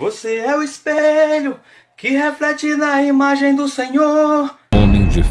Você é o espelho que reflete na imagem do Senhor. Homem de fé.